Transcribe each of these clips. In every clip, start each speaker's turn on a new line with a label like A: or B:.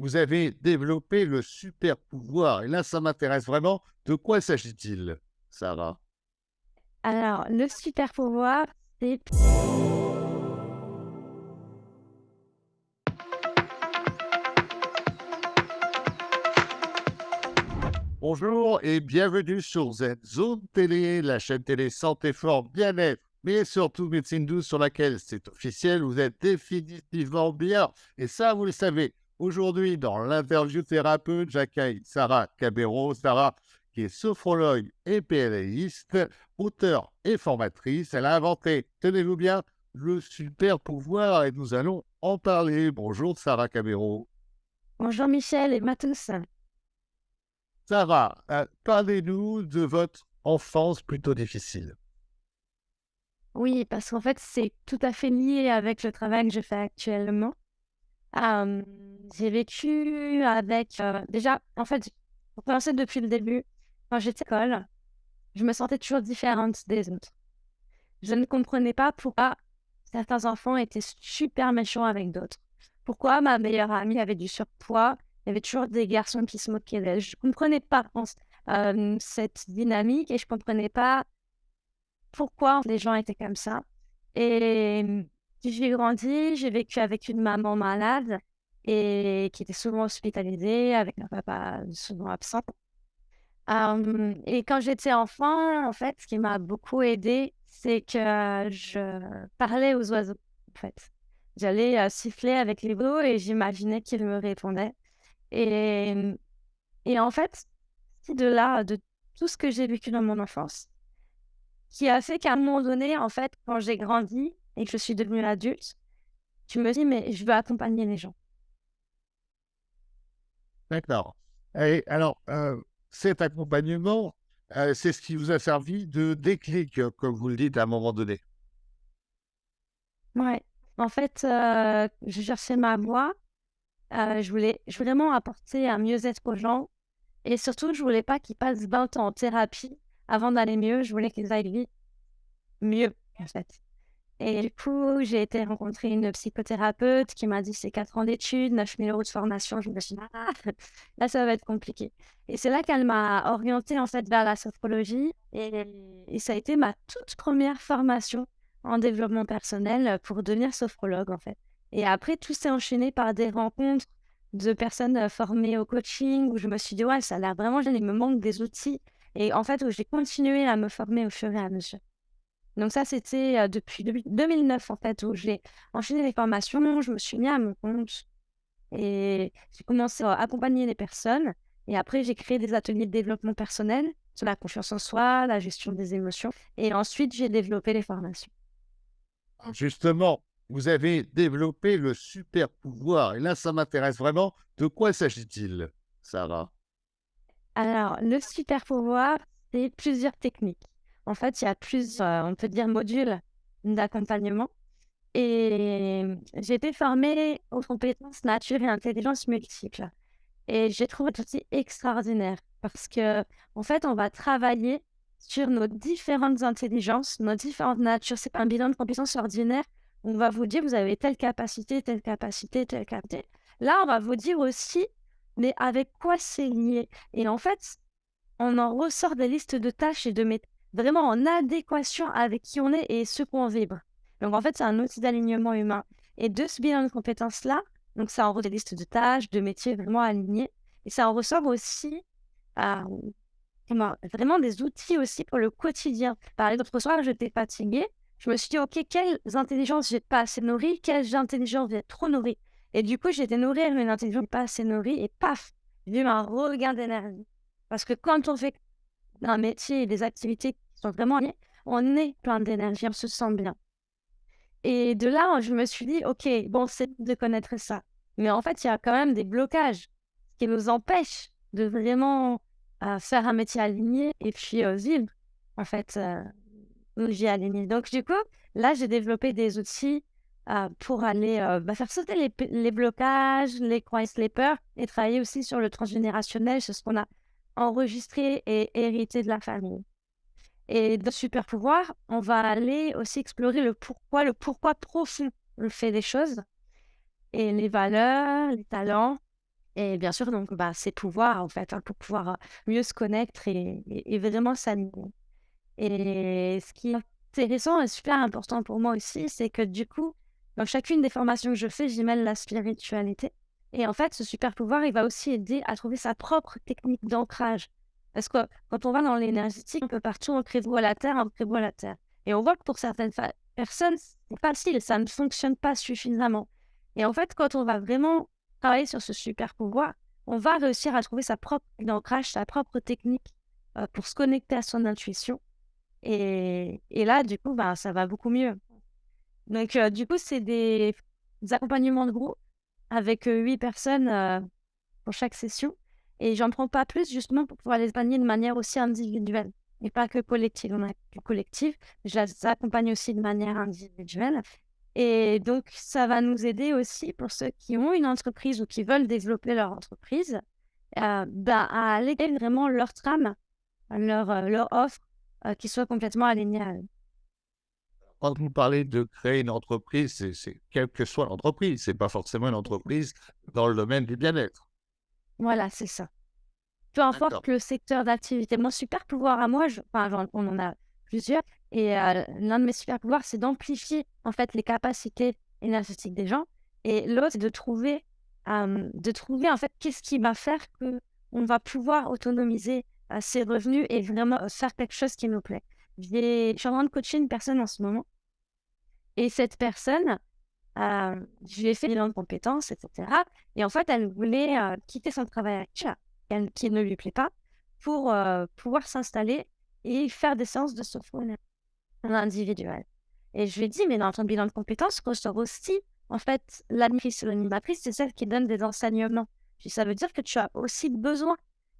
A: vous avez développé le super pouvoir. Et là, ça m'intéresse vraiment. De quoi s'agit-il, Sarah?
B: Alors, le super pouvoir, c'est
A: Bonjour et bienvenue sur Zone Télé, la chaîne télé Santé Fort Bien-être, mais surtout Médecine Douce sur laquelle c'est officiel, vous êtes définitivement bien. Et ça, vous le savez, aujourd'hui, dans l'interview thérapeute, j'accueille Sarah Cabero. Sarah, qui est sophrologue et PLAiste, auteur et formatrice. Elle a inventé, tenez-vous bien, le super pouvoir et nous allons en parler. Bonjour Sarah Cabero.
B: Bonjour Michel et Matos.
A: Sarah, euh, parlez-nous de votre enfance plutôt difficile.
B: Oui, parce qu'en fait, c'est tout à fait lié avec le travail que je fais actuellement. J'ai vécu avec... déjà, en fait, pour commencer depuis le début, quand j'étais à l'école, je me sentais toujours différente des autres. Je ne comprenais pas pourquoi certains enfants étaient super méchants avec d'autres. Pourquoi ma meilleure amie avait du surpoids il y avait toujours des garçons qui se moquaient d'elle. Je ne comprenais pas cette dynamique et je ne comprenais pas pourquoi les gens étaient comme ça. Et j'ai grandi, j'ai vécu avec une maman malade et qui était souvent hospitalisée, avec un papa souvent absent. et quand j'étais enfant, en fait, ce qui m'a beaucoup aidée, c'est que je parlais aux oiseaux, en fait. J'allais siffler avec les veaux et j'imaginais qu'ils me répondaient. Et, et en fait, de là, de tout ce que j'ai vécu dans mon enfance, qui a fait qu'à un moment donné, en fait, quand j'ai grandi et que je suis devenue adulte, tu me dis, mais je veux accompagner les gens.
A: D'accord. Et alors, euh, cet accompagnement, euh, c'est ce qui vous a servi de déclic, comme vous le dites à un moment donné?
B: Ouais. En fait, euh, je cherchais ma voie euh, je voulais vraiment apporter un mieux-être aux gens et surtout, je voulais pas qu'ils passent 20 ans en thérapie avant d'aller mieux. Je voulais qu'ils aillent mieux, en fait. Et du coup, j'ai été rencontrer une psychothérapeute qui m'a dit c'est 4 ans d'études, 9 000 euros de formation. Je me suis dit, ah, là, ça va être compliqué. Et c'est là qu'elle m'a orientée en fait vers la sophrologie. Et, ça a été ma toute première formation en développement personnel pour devenir sophrologue en fait. Et après, tout s'est enchaîné par des rencontres de personnes formées au coaching où je me suis dit, ouais, ça a l'air vraiment il me manque des outils. Et en fait, où j'ai continué à me former au fur et à mesure. Donc ça, c'était depuis 2009, en fait, où j'ai enchaîné les formations, je me suis mis à mon compte et j'ai commencé à accompagner les personnes. Et après, j'ai créé des ateliers de développement personnel sur la confiance en soi, la gestion des émotions. Et ensuite, j'ai développé les formations.
A: Justement, vous avez développé le super pouvoir. Et là, ça m'intéresse vraiment. De quoi s'agit-il, Sarah?
B: Alors, le super pouvoir, c'est plusieurs techniques. En fait, il y a plusieurs, on peut dire, modules d'accompagnement. Et j'ai été formée aux compétences nature et intelligence multiples. Et j'ai trouvé aussi extraordinaire parce que, en fait, on va travailler sur nos différentes intelligences, nos différentes natures. C'est pas un bilan de compétences ordinaire, on va vous dire, vous avez telle capacité, telle capacité, telle capacité. Là, on va vous dire aussi, mais avec quoi c'est lié? Et en fait, on en ressort des listes de tâches et de mettre vraiment en adéquation avec qui on est et ce qu'on vibre. Donc, en fait, c'est un outil d'alignement humain. Et de ce bilan de compétences-là, donc ça en des listes de tâches, de métiers vraiment alignés. Et ça en ressort aussi euh, vraiment des outils aussi pour le quotidien. Par exemple, soir, j'étais fatiguée je me suis dit, OK, quelles intelligences j'ai pas assez nourries, quelles intelligences j'ai trop nourries? Et du coup, j'ai été nourrie une intelligence pas assez nourrie et paf, j'ai eu un regain d'énergie. Parce que quand on fait un métier et des activités qui sont vraiment liées, on est plein d'énergie, on se sent bien. Et de là, je me suis dit, OK, bon, c'est de connaître ça. Mais en fait, il y a quand même des blocages qui nous empêchent de vraiment euh, faire un métier aligné et puis euh, vivre, en fait, euh, j'ai aligné. Donc, du coup, là, j'ai développé des outils euh, pour aller bah, faire sauter les, les, blocages, les croyances, les peurs et travailler aussi sur le transgénérationnel, sur ce qu'on a enregistré et hérité de la famille. Et dans Super Pouvoir, on va aller aussi explorer le pourquoi, le pourquoi profond le fait des choses et les valeurs, les talents Et bien sûr, donc, bah, c'est pouvoir, en fait, hein, pour pouvoir, heu, mieux se connaître et et et vraiment s'aligner. Et ce qui est intéressant et super important pour moi aussi, c'est que du coup, dans chacune des formations que je fais, j'y mêle la spiritualité. Et en fait, ce super pouvoir, il va aussi aider à trouver sa propre technique d'ancrage. Parce que quand on va dans l'énergétique, un peu partout, on prévoit la terre, on prévoit la terre. Et on voit que pour certaines personnes, c'est pas facile, ça ne fonctionne pas suffisamment. Et en fait, quand on va vraiment travailler sur ce super pouvoir, on va réussir à trouver sa propre technique d'ancrage, sa propre technique euh, pour se connecter à son intuition. Et, et là, du coup, bah, ça va beaucoup mieux. Donc, euh, du coup, c'est des, des accompagnements de groupe avec huit personnes pour chaque session. Et j'en prends pas plus justement pour pouvoir les accompagner de manière aussi individuelle et pas que collective. On a que collective, je les accompagne aussi de manière individuelle. Et donc, ça va nous aider aussi pour ceux qui ont une entreprise ou qui veulent développer leur entreprise, euh, bah, à aller vraiment leur trame, leur, euh, leur offre, euh, qui soit complètement alignée à eux.
A: Quand vous parlez de créer une entreprise, c'est quelle que soit l'entreprise, c'est pas forcément une entreprise dans le domaine du bien-être.
B: Voilà, c'est ça. Peu importe le secteur d'activité. Mon super pouvoir à moi, je enfin, on en a plusieurs et heu, l'un de mes super pouvoirs, c'est d'amplifier, en fait, les capacités énergétiques des gens et l'autre, c'est de trouver, de trouver, en fait, qu'est-ce qui va faire que on va pouvoir autonomiser, heu, ses revenus et vraiment, heu, faire quelque chose qui nous plaît. Je suis en train de coacher une personne en ce moment et cette personne, Hem, je lui ai fait bilan de compétences et cetera et en fait, elle voulait, heu, quitter son travail elle qui ne lui plaît pas, pour, heu, pouvoir s'installer et faire des séances de sophro en individuel et je lui ai dit: «Mais dans ton bilan de compétences ressort aussi, en fait, l'animatrice. L'animatrice, c'est celle qui donne des enseignements». «Ça veut dire que tu as aussi besoin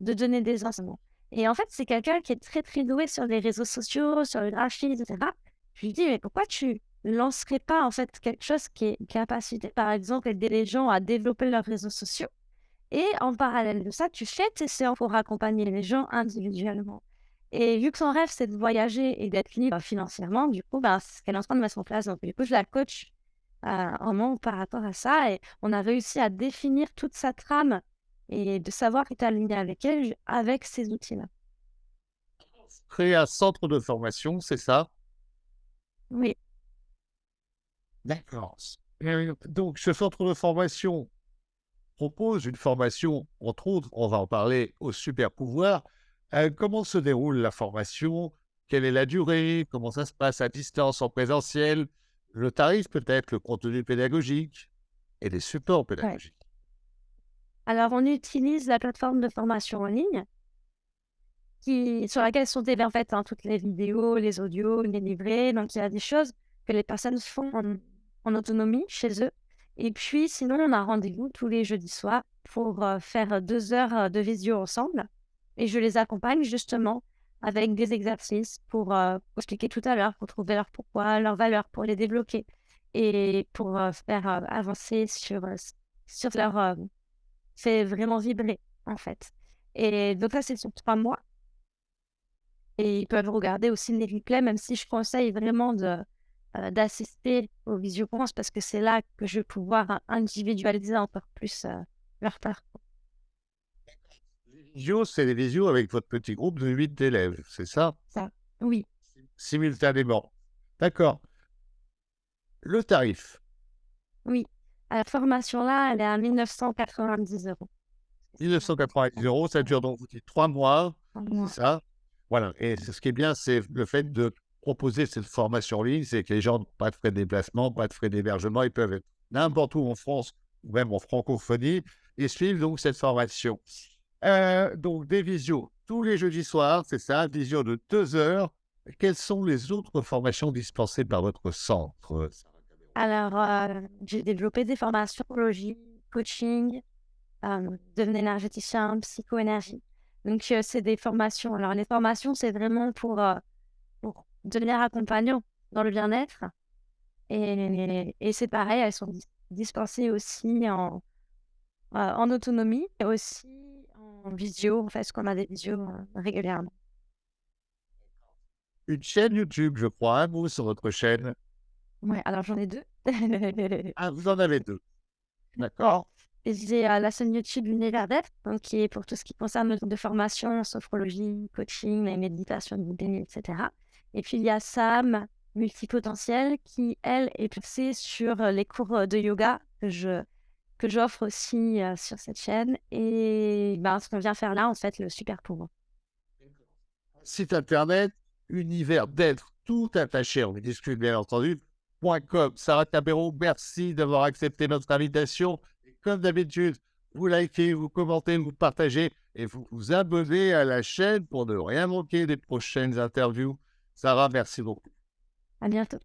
B: de donner des enseignements» et en fait, c'est quelqu'un qui est très, très doué sur les réseaux sociaux, sur le graphisme et cetera. Je lui dis: «Mais pourquoi tu lancerais pas, en fait, quelque chose qui est capacité, par exemple, aider les gens à développer leurs réseaux sociaux? Et en parallèle de ça, tu fais tes séances pour accompagner les gens individuellement. Et vu que son rêve, c'est de voyager et d'être libre financièrement, du coup, ben, c'est ce qu'elle est en train de mettre en place. Donc, du coup, je la coach euh, vraiment par rapport à ça. Et on a réussi à définir toute sa trame et de savoir être aligné avec elle avec ces outils-là.
A: Créer un centre de formation, c'est ça?
B: Oui,
A: D'accord. Donc ce centre de formation propose une formation, entre autres, on va en parler, au super pouvoir. Heu, comment se déroule la formation? Quelle est la durée? Comment ça se passe à distance, en présentiel? Le tarif peut-être, le contenu pédagogique? Et les supports
B: ouais. Alors, on utilise la plateforme de formation en ligne sur laquelle sont fait hein, toutes les vidéos, les audios, les livrets. Donc, il y a des choses que les personnes font en, autonomie chez eux. Et puis, sinon, on a rendez-vous tous les jeudis soirs pour euh, faire deux heures euh, de visio ensemble. Et je les accompagne justement avec des exercices pour, euh, expliquer tout à l'heure, pour trouver leur pourquoi, leur valeur, pour les débloquer et pour euh, faire euh, avancer euh, sur leur... euh, fait vraiment vibrer, en fait. Et donc là, c'est sur trois mois. Et ils peuvent regarder aussi les replays, même si je conseille vraiment de, heu, d'assister aux visioconférences parce que c'est là que je vais pouvoir in individualiser encore plus, heu, leur parcours.
A: Visio, c'est les visios avec votre petit groupe de 8 élèves, c'est ça?
B: Ça oui,
A: Simultanément. D'accord. Le tarif,
B: oui. La formation là, elle est à 1 990 €.
A: 1 ça dure donc 3 mois,
B: mois.
A: ça? Voilà et ce qui est bien, c'est le fait de proposer cette formation en ligne, c'est que les gens n'ont pas de frais de déplacement, pas de frais d'hébergement, ils peuvent être n'importe où en France ou même en francophonie et suivre donc cette formation. Heu, donc des visios tous les jeudis soirs, c'est ça? Visio de 2 heures. Quelles sont les autres formations dispensées par votre centre?
B: Alors, heu, j'ai développé des formations psychologie, coaching, hem, devenir énergéticien, psychoénergie. Donc, heu, c'est des formations. Alors les formations, c'est vraiment pour, heu, pour devenir accompagnant dans le bien-être et c'est pareil, elles sont dis dispensées aussi en, autonomie et aussi en visio, en fait, parce qu'on a des visios, régulièrement.
A: Une chaîne YouTube, je crois, hein, vous, sur votre chaîne?
B: Ouais, alors j'en ai 2.
A: Ah, vous en avez 2. D'accord.
B: j'ai euh, la chaîne YouTube Univers d'être, donc qui est pour tout ce qui concerne le de formation, sophrologie, coaching, la méditation etc. Et puis il y a Sam Multipotentiel qui, elle, est poussée sur euh, les cours euh, de yoga que je que j'offre aussi sur cette chaîne. Et ben, ce qu'on vient faire là, en fait, le super pouvoir.
A: Site internet, univers d'être tout attaché, on discute bien entendu, Sarah Tabero, merci d'avoir accepté notre invitation comme d'habitude, vous likez, vous commentez, vous partagez et vous vous abonnez à la chaîne pour ne rien manquer des prochaines interviews. Sarah, merci beaucoup.
B: À bientôt.